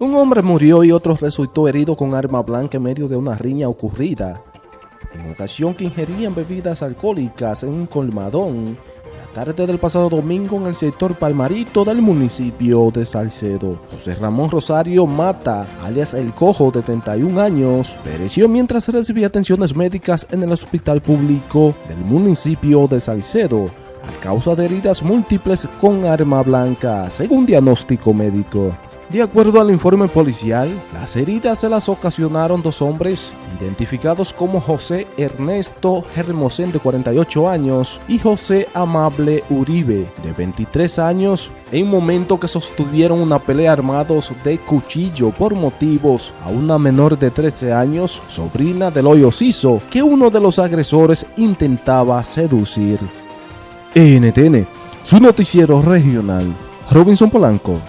Un hombre murió y otro resultó herido con arma blanca en medio de una riña ocurrida en ocasión que ingerían bebidas alcohólicas en un colmadón la tarde del pasado domingo en el sector Palmarito del municipio de Salcedo. José Ramón Rosario Mata, alias El Cojo de 31 años, pereció mientras recibía atenciones médicas en el hospital público del municipio de Salcedo a causa de heridas múltiples con arma blanca, según diagnóstico médico. De acuerdo al informe policial, las heridas se las ocasionaron dos hombres, identificados como José Ernesto Hermosén de 48 años y José Amable Uribe de 23 años, en momento que sostuvieron una pelea armados de cuchillo por motivos a una menor de 13 años, sobrina del hoyo Ciso, que uno de los agresores intentaba seducir. NTN, su noticiero regional, Robinson Polanco.